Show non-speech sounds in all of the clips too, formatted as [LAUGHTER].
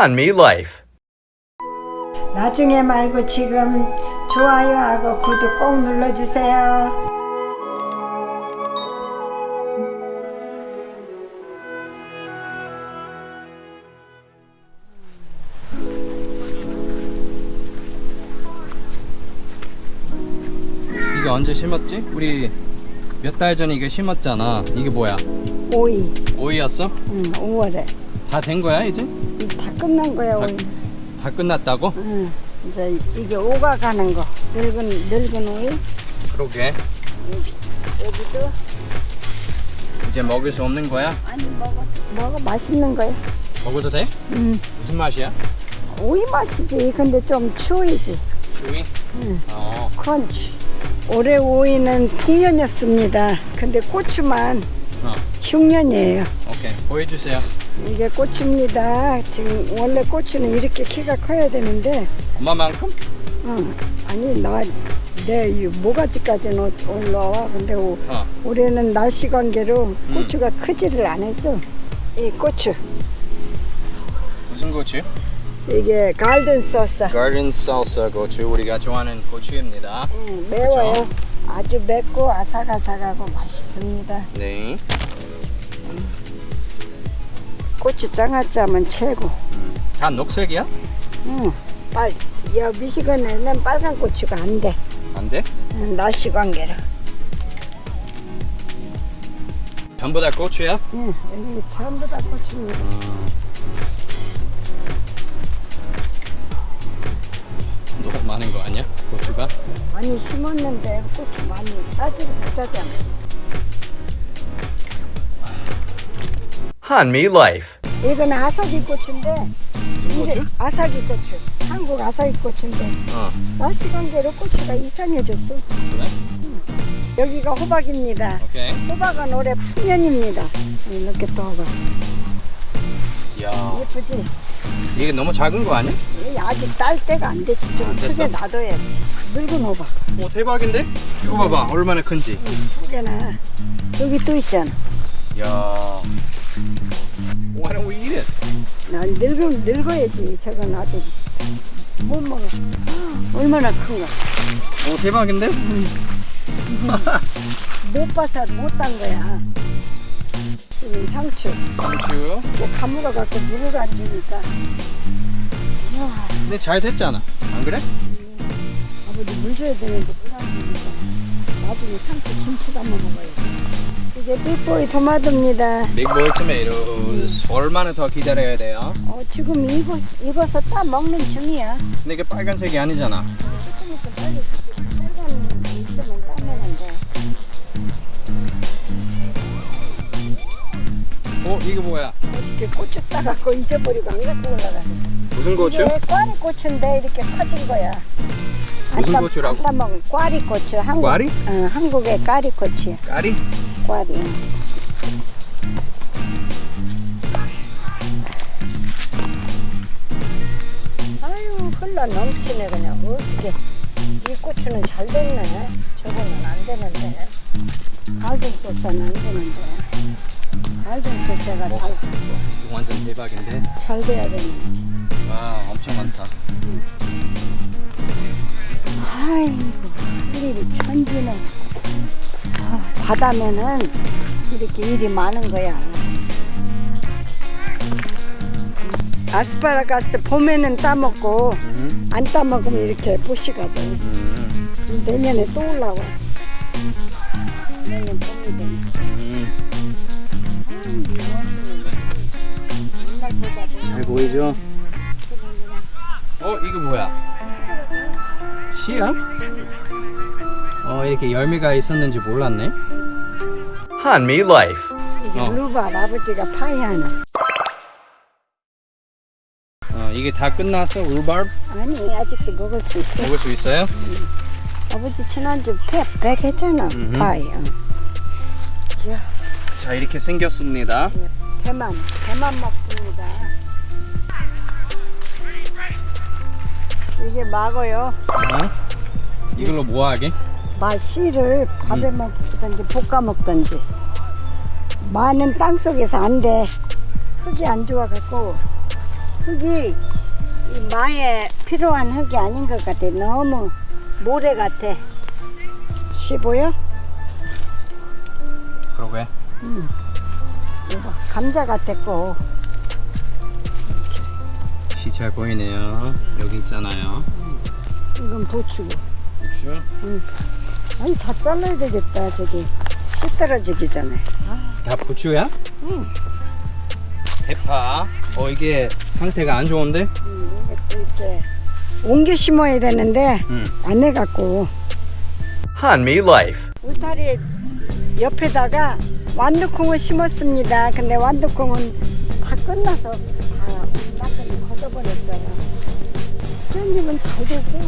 Hanmi Life. 나중에 말고 지금 좋아요하고 구독 꼭 눌러주세요. 이게 언제 심었지? 우리 몇 달 전에 이거 심었잖아. 이게 뭐야? 오이, 오이였어? 응, 5월에 다 된 거야 이제? 다 끝난 거야 다, 오이. 다 끝났다고? 응, 이제 이게 오가 가는 거. 늙은 늙은 오이. 그러게. 여기도 이제 먹을 수 없는 거야? 아니 먹어 먹어 맛있는 거야. 먹어도 돼? 응, 무슨 맛이야? 오이 맛이지. 근데 좀 추위지. 주위? 응. 어. 크런치. 올해 오이는 풍년이었습니다. 근데 고추만 어. 흉년이에요. 오케이. 보여주세요. 이게 고추입니다. 지금 원래 고추는 이렇게 키가 커야 되는데, 엄마만큼? 어, 아니 나 내 모가지까지는 올- 올라와. 근데 오, 어. 올해는 날씨 관계로 고추가 크지를 않았어. 이 고추 무슨 고추? 이게 갈든 소스. Garden salsa 고추 우리가 좋아하는 고추입니다. 음, 매워요. 아주 맵고 아삭아삭하고 맛있습니다. 네. 고추 장아찌하면 최고. 다 녹색이야? 응, 빨. 여 미시건에는 빨간 고추가 안 돼. 안 돼? 응, 날씨 관계로. 전부 다 고추야? 응, 여기 전부 다 고추입니다. 너무 많은 거 아니야? 고추가? 많이 심었는데 고추 많이 따지를 못하잖아. Life. 이 아사기 고추인데 무슨 이게 고추? 아사기 고추. 한국 아사기 고추인데 어. 날씨 관계로 고추가 이상해졌어. 그래? 여기가 호박입니다. 오케이. 호박은 올해 풍년입니다. 이렇게 또 호박. 야. 예쁘지? 이게 너무 작은 거 아니야? 이 아직 딸 때가 안 됐지. 좀 안? 크게 놔둬야지. 늙은 호박. 오 대박인데? 이거 봐봐 얼마나 큰지. 두 개나. 여기 또 있잖아. 야. Why don't we eat it? 난 늙어, 늙어야지. 저건 아직 못 먹어. 얼마나 큰가. 오 대박인데? 못 봐서 못 딴 거야. 여기 상추. 상추. 뭐 가물어 갖고 물을 안 주니까. 야, 근데 잘 됐잖아. 안 그래? 아버지 물 줘야 되는데 물안 주니까. 나중에 상추 김치 담아 먹어야지. 이게 빅보이 토마토입니다. 빅보이 토마토스. 얼마나 더 기다려야 돼요? 어, 지금 익어, 익어서 따 먹는 중이야. 근데 이게 빨간색이 아니잖아. 조금 있으면 빨리 빨간 게 있으면 따내는데. 어 이거 뭐야? 어저께 고추 따갖고 잊어버리고 안 갖고 올라가서. 무슨 고추? 이게 꽈리 고추인데 이렇게 커진 거야. 무슨 따- 고추라고? 안 따먹은 꽈리 고추. 한국, 꽈리? 어, 한국의 까리 고추야. 까리? 꽈리. 아유 흘러 넘치네 그냥 어떻게 이 고추는 잘 됐네. 저거는 안 되는데. 갈등 소스는 안 되는데. 갈등 소스가 잘, 이거 완전 대박인데? 잘 돼야 되네. 와 엄청 많다. 아이고 할 일이 천지네 아, 바다면은 이렇게 일이 많은 거야 아스파라가스 봄에는 따먹고 음. 안 따먹으면 이렇게 부시가 돼 음. 내년에 또 올라와 내년 봄이 되면 음. 잘 보이죠? 어 이거 뭐야? 씨야? 어 이렇게 열매가 있었는지 몰랐네. Hanmi Life. 이게 어. 루바 아버지가 파이하는 어 이게 다 끝났어? 루바르? 아니 아직도 먹을 수 있어 먹을 수 있어요? 아버지 지난주 백, 백 했잖아 음흠. 파이 어. 자 이렇게 생겼습니다. 대만 대만 먹습니다 이게 막어요 어? 이걸로 뭐 하게? 마 씨를 밥에 음. 먹든지 볶아 먹든지 마는 땅 속에서 안 돼 흙이 안 좋아갖고 흙이 이 마에 필요한 흙이 아닌 것 같아. 너무 모래 같아. 씨 보여? 그러게. 이거 감자 같았고. 씨잘 보이네요. 여기 있잖아요. 이건 부추고. 그렇죠? 아니 다 잘라야 되겠다. 저기 씨 떨어지기 전에. 다 부추야? 응. 대파. 어 이게 상태가 안 좋은데? 음, 이것도 이렇게 옮겨 심어야 되는데 응. 안 해갖고 Hanmi Life. 울타리 옆에다가 완두콩을 심었습니다. 근데 완두콩은 다 끝나서 다 완전히 걷어버렸어요. 깻잎은 잘 됐어.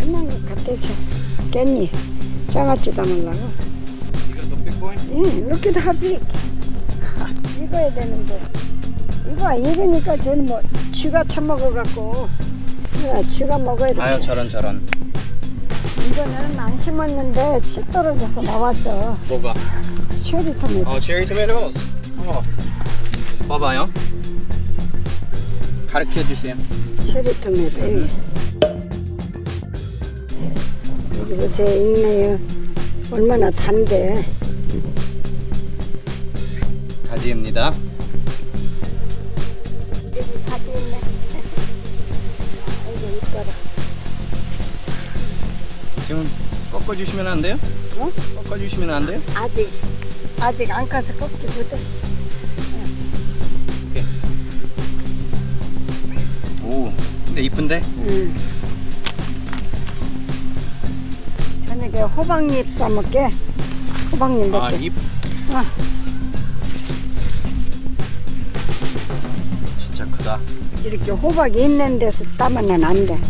끝난 것 같아, 저 깻잎. 장아찌 담으려고. 예, 이렇게 다 비. [LAUGHS] 익어야 되는데. 이거 익으니까 쟤는 뭐 쥐가 처먹어갖고. 야, 쥐가 먹어야 돼. 아유 저런 저런. 이거는 안 심었는데 씨 떨어져서 나왔어. 뭐가? 체리 토마토. 어 체리 토마토스. 어. 봐봐요. 가르쳐 주세요. 체리 토마토. 여기. 여기 보세요. 익네요. 얼마나 단데. 가지입니다. 여기 가지 있네. 아이고, 이뻐라. 지금 꺾어 주시면 안 돼요? 어? 꺾어 주시면 안 돼요? 아직, 아직 안 까서 꺾지 못해. 오. 근데 이쁜데? 응. 저녁에 호박잎 싸먹게. 호박잎 몇아 개. 잎. 아. 진짜 크다. 이렇게 호박이 있는 데서 따면 안 돼.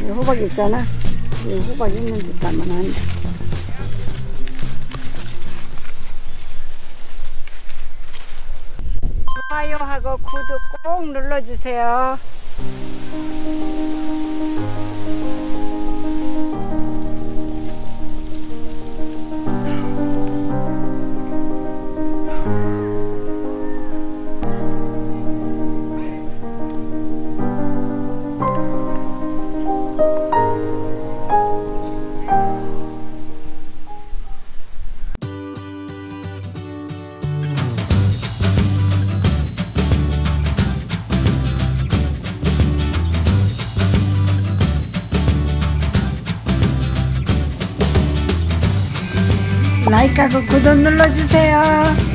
이 호박 있잖아. 이 호박 있는 데 따면 안 돼. 좋아요하고 구독 꼭 눌러주세요. 라이크하고 구독 눌러주세요.